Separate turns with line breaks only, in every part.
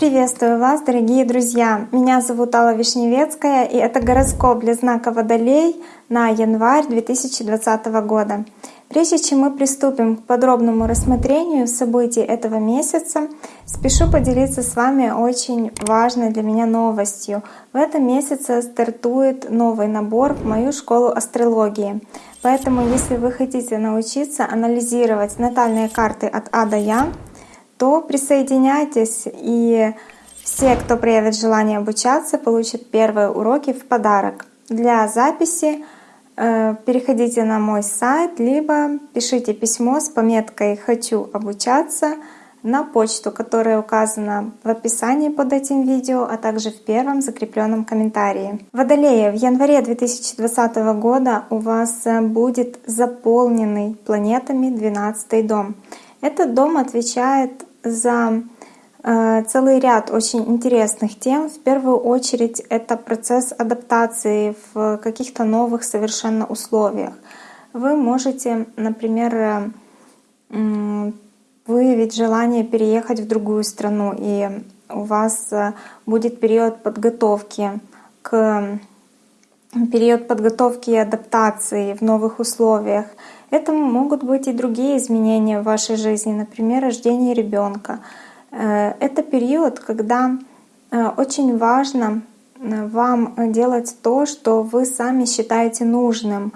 Приветствую вас, дорогие друзья! Меня зовут Алла Вишневецкая, и это гороскоп для знака Водолей на январь 2020 года. Прежде чем мы приступим к подробному рассмотрению событий этого месяца, спешу поделиться с вами очень важной для меня новостью. В этом месяце стартует новый набор в мою школу астрологии. Поэтому, если вы хотите научиться анализировать натальные карты от А до Я, то присоединяйтесь, и все, кто проявит желание обучаться, получат первые уроки в подарок. Для записи переходите на мой сайт, либо пишите письмо с пометкой «Хочу обучаться» на почту, которая указана в описании под этим видео, а также в первом закрепленном комментарии. Водолея, в январе 2020 года у вас будет заполненный планетами 12 дом. Этот дом отвечает за э, целый ряд очень интересных тем. В первую очередь это процесс адаптации в каких-то новых совершенно условиях. Вы можете, например, выявить желание переехать в другую страну, и у вас э, будет период подготовки к период подготовки и адаптации в новых условиях. Это могут быть и другие изменения в вашей жизни, например, рождение ребенка. Э, это период, когда э, очень важно э, вам делать то, что вы сами считаете нужным.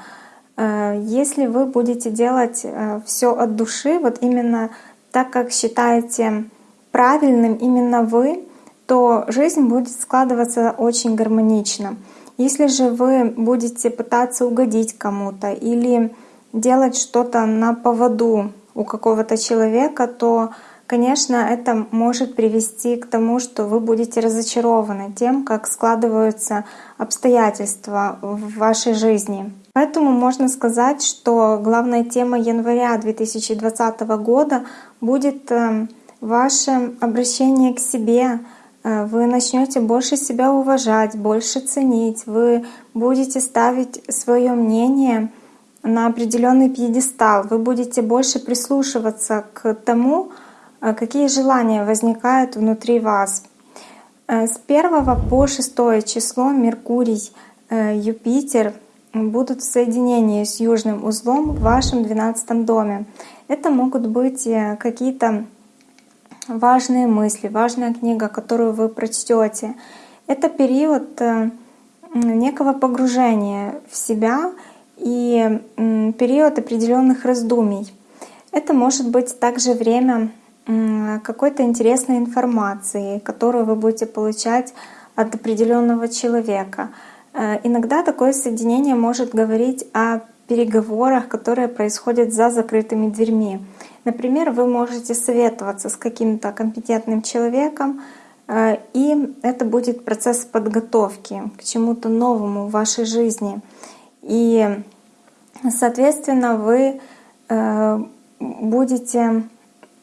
Если вы будете делать все от души, вот именно так, как считаете правильным именно вы, то жизнь будет складываться очень гармонично. Если же вы будете пытаться угодить кому-то или делать что-то на поводу у какого-то человека, то, конечно, это может привести к тому, что вы будете разочарованы тем, как складываются обстоятельства в вашей жизни. Поэтому можно сказать, что главная тема января 2020 года будет э, ваше обращение к себе. Э, вы начнете больше себя уважать, больше ценить, вы будете ставить свое мнение на определенный пьедестал, вы будете больше прислушиваться к тому, какие желания возникают внутри вас. Э, с 1 по 6 число Меркурий, э, Юпитер будут в соединении с южным узлом в вашем 12 доме. Это могут быть какие-то важные мысли, важная книга, которую вы прочтете. Это период некого погружения в себя и период определенных раздумий. Это может быть также время какой-то интересной информации, которую вы будете получать от определенного человека. Э, иногда такое соединение может говорить о переговорах, которые происходят за закрытыми дверьми. Например, вы можете советоваться с каким-то компетентным человеком, э, и это будет процесс подготовки к чему-то новому в вашей жизни. И, соответственно, вы э, будете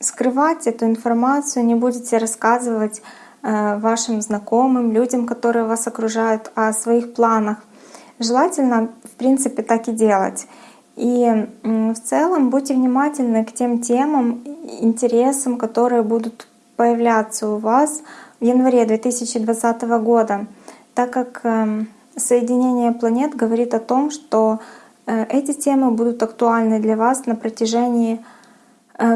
скрывать эту информацию, не будете рассказывать э, вашим знакомым, людям, которые вас окружают, о своих планах. Желательно, в принципе, так и делать. И в целом будьте внимательны к тем темам, интересам, которые будут появляться у вас в январе 2020 года, так как эм, соединение планет говорит о том, что э, эти темы будут актуальны для вас на протяжении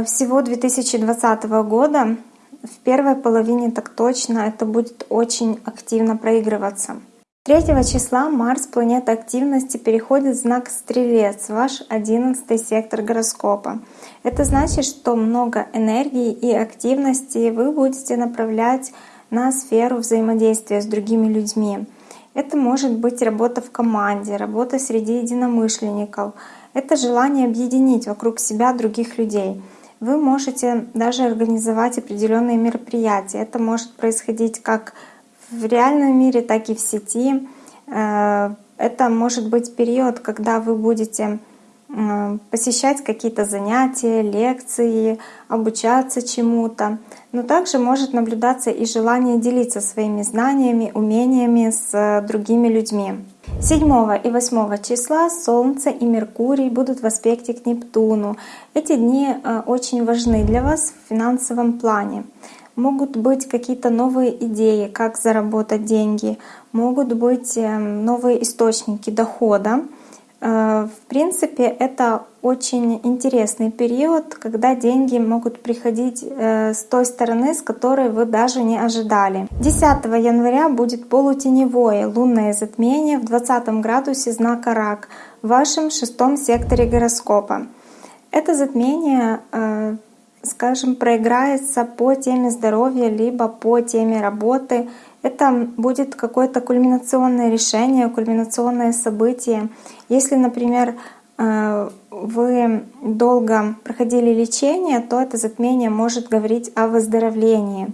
всего 2020 года. В первой половине так точно это будет очень активно проигрываться. 3 числа Марс, планета активности, переходит в знак Стрелец, ваш 11 сектор гороскопа. Это значит, что много энергии и активности вы будете направлять на сферу взаимодействия с другими людьми. Это может быть работа в команде, работа среди единомышленников. Это желание объединить вокруг себя других людей. Вы можете даже организовать определенные мероприятия. Это может происходить как в реальном мире, так и в сети. Э, это может быть период, когда вы будете посещать какие-то занятия, лекции, обучаться чему-то. Но также может наблюдаться и желание делиться своими знаниями, умениями с другими людьми. 7 и 8 числа Солнце и Меркурий будут в аспекте к Нептуну. Эти дни э, очень важны для вас в финансовом плане. Могут быть какие-то новые идеи, как заработать деньги, могут быть эм, новые источники дохода. Э, в принципе, это очень интересный период, когда деньги могут приходить э, с той стороны, с которой вы даже не ожидали. 10 января будет полутеневое лунное затмение в 20 градусе знака Рак в вашем шестом секторе гороскопа. Это затмение э, скажем, проиграется по теме здоровья, либо по теме работы. Это будет какое-то кульминационное решение, кульминационное событие. Если, например, э, вы долго проходили лечение, то это затмение может говорить о выздоровлении.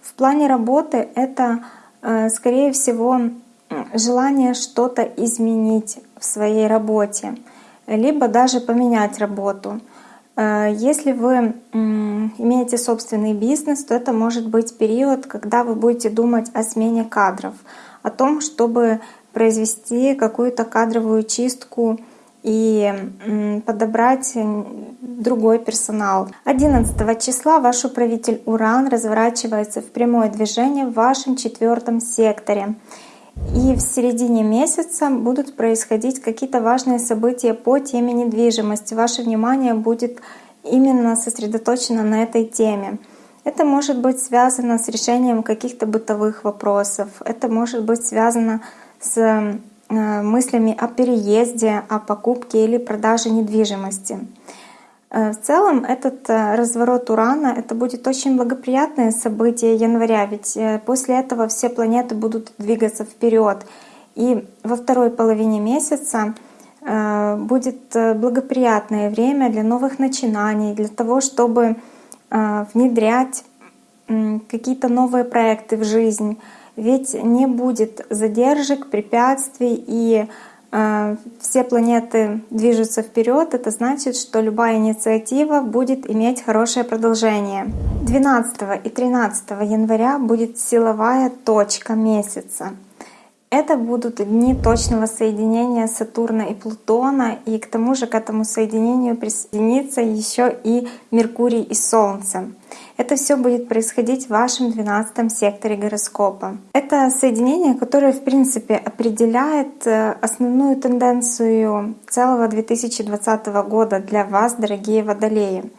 В плане работы это, э, скорее всего, желание что-то изменить в своей работе, либо даже поменять работу. Э, если вы имеете собственный бизнес, то это может быть период, когда вы будете думать о смене кадров, о том, чтобы произвести какую-то кадровую чистку и подобрать другой персонал. 11 числа ваш управитель Уран разворачивается в прямое движение в вашем четвертом секторе. И в середине месяца будут происходить какие-то важные события по теме недвижимости. Ваше внимание будет именно сосредоточено на этой теме. Это может быть связано с решением каких-то бытовых вопросов. Это может быть связано с э, мыслями о переезде, о покупке или продаже недвижимости. Э, в целом этот э, разворот Урана это будет очень благоприятное событие января, ведь э, после этого все планеты будут двигаться вперед. И во второй половине месяца будет благоприятное время для новых начинаний, для того, чтобы внедрять какие-то новые проекты в жизнь. Ведь не будет задержек, препятствий и все планеты движутся вперед, это значит, что любая инициатива будет иметь хорошее продолжение. 12 и 13 января будет силовая точка месяца. Это будут дни точного соединения Сатурна и Плутона, и к тому же к этому соединению присоединится еще и Меркурий и Солнце. Это все будет происходить в вашем 12 секторе гороскопа. Это соединение, которое, в принципе, определяет э, основную тенденцию целого 2020 года для вас, дорогие водолеи.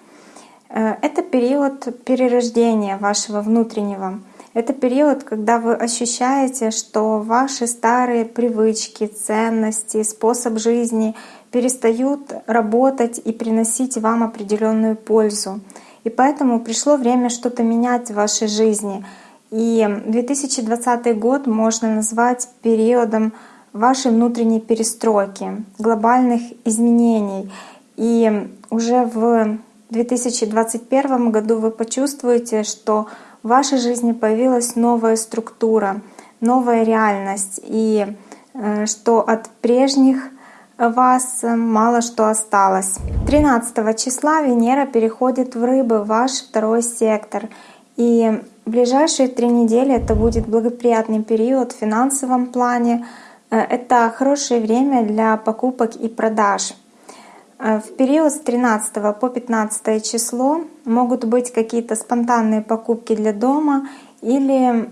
Э, это период перерождения вашего внутреннего. Это период, когда вы ощущаете, что ваши старые привычки, ценности, способ жизни перестают работать и приносить вам определенную пользу. И поэтому пришло время что-то менять в вашей жизни. И 2020 год можно назвать периодом вашей внутренней перестройки, глобальных изменений. И уже в 2021 году вы почувствуете, что в вашей жизни появилась новая структура, новая реальность, и э, что от прежних вас мало что осталось. 13 числа Венера переходит в Рыбы, ваш второй сектор. И в ближайшие три недели это будет благоприятный период в финансовом плане. Э, это хорошее время для покупок и продаж. Э, в период с 13 по 15 число могут быть какие-то спонтанные покупки для дома или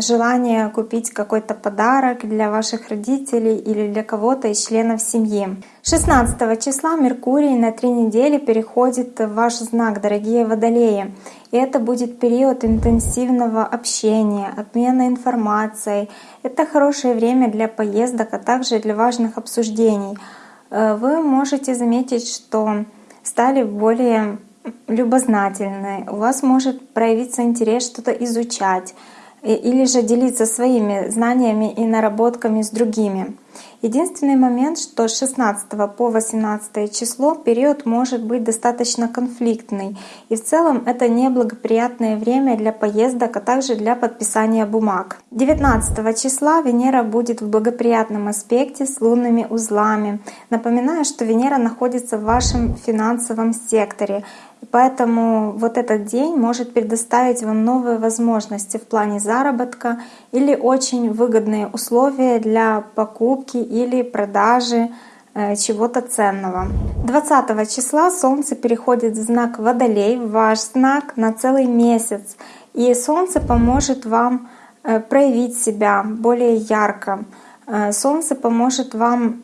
желание купить какой-то подарок для ваших родителей или для кого-то из членов семьи. 16 числа Меркурий на три недели переходит в ваш знак, дорогие водолеи. И это будет период интенсивного общения, обмена информацией. Это хорошее время для поездок, а также для важных обсуждений. Э, вы можете заметить, что стали более любознательны, у вас может проявиться интерес что-то изучать или же делиться своими знаниями и наработками с другими. Единственный момент, что с 16 по 18 число период может быть достаточно конфликтный, и в целом это неблагоприятное время для поездок, а также для подписания бумаг. 19 числа Венера будет в благоприятном аспекте с лунными узлами. Напоминаю, что Венера находится в вашем финансовом секторе, Поэтому вот этот день может предоставить вам новые возможности в плане заработка или очень выгодные условия для покупки или продажи э, чего-то ценного. 20 числа Солнце переходит в знак Водолей, в ваш знак на целый месяц. И Солнце поможет вам э, проявить себя более ярко. Э, Солнце поможет вам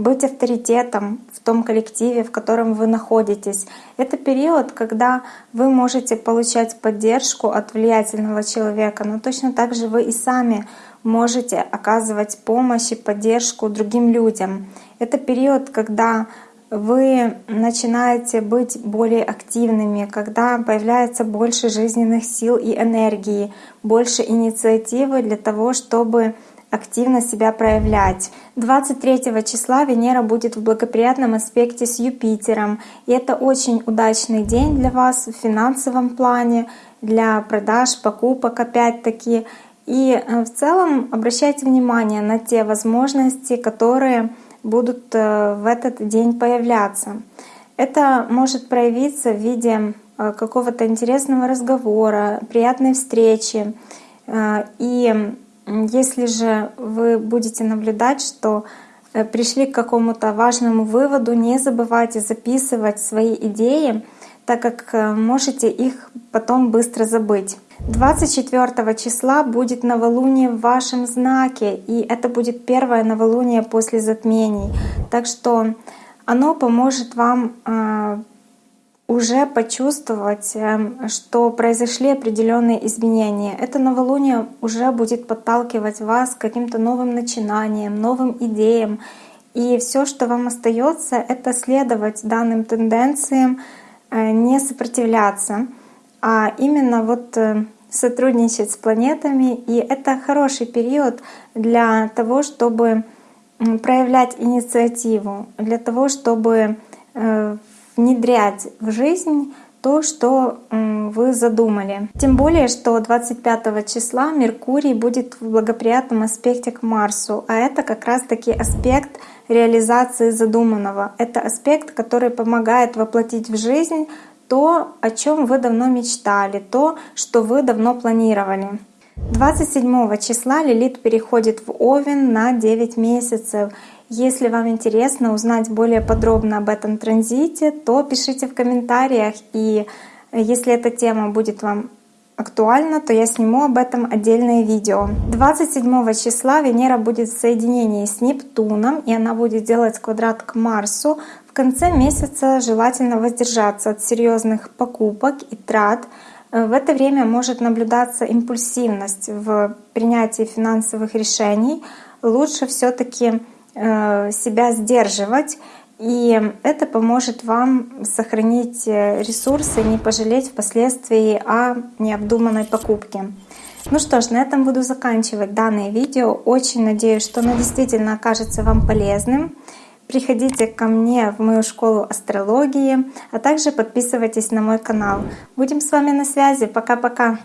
быть авторитетом в том коллективе, в котором вы находитесь. Это период, когда вы можете получать поддержку от влиятельного человека, но точно так же вы и сами можете оказывать помощь и поддержку другим людям. Это период, когда вы начинаете быть более активными, когда появляется больше жизненных сил и энергии, больше инициативы для того, чтобы активно себя проявлять. 23 числа Венера будет в благоприятном аспекте с Юпитером. И это очень удачный день для вас в финансовом плане, для продаж, покупок опять-таки. И э, в целом обращайте внимание на те возможности, которые будут э, в этот день появляться. Это может проявиться в виде э, какого-то интересного разговора, приятной встречи. И если же вы будете наблюдать, что э, пришли к какому-то важному выводу, не забывайте записывать свои идеи, так как э, можете их потом быстро забыть. 24 числа будет новолуние в вашем знаке, и это будет первое новолуние после затмений. Так что оно поможет вам э, уже почувствовать, эм, что произошли определенные изменения. Это новолуние уже будет подталкивать вас к каким-то новым начинаниям, новым идеям. И все, что вам остается, это следовать данным тенденциям, э, не сопротивляться, а именно вот э, сотрудничать с планетами. И это хороший период для того, чтобы проявлять инициативу, для того, чтобы э, внедрять в жизнь то, что вы задумали. Тем более, что 25 числа Меркурий будет в благоприятном аспекте к Марсу, а это как раз-таки аспект реализации задуманного. Это аспект, который помогает воплотить в жизнь то, о чем вы давно мечтали, то, что вы давно планировали. 27 числа Лилит переходит в Овен на 9 месяцев. Если вам интересно узнать более подробно об этом транзите, то пишите в комментариях. И если эта тема будет вам актуальна, то я сниму об этом отдельное видео. 27 числа Венера будет в соединении с Нептуном, и она будет делать квадрат к Марсу. В конце месяца желательно воздержаться от серьезных покупок и трат. В это время может наблюдаться импульсивность в принятии финансовых решений. Лучше все-таки себя сдерживать, и это поможет вам сохранить э, ресурсы, не пожалеть впоследствии о необдуманной покупке. Ну что ж, на этом буду заканчивать данное видео. Очень надеюсь, что оно действительно окажется вам полезным. Приходите ко мне в мою школу астрологии, а также подписывайтесь на мой канал. Будем с вами на связи. Пока-пока!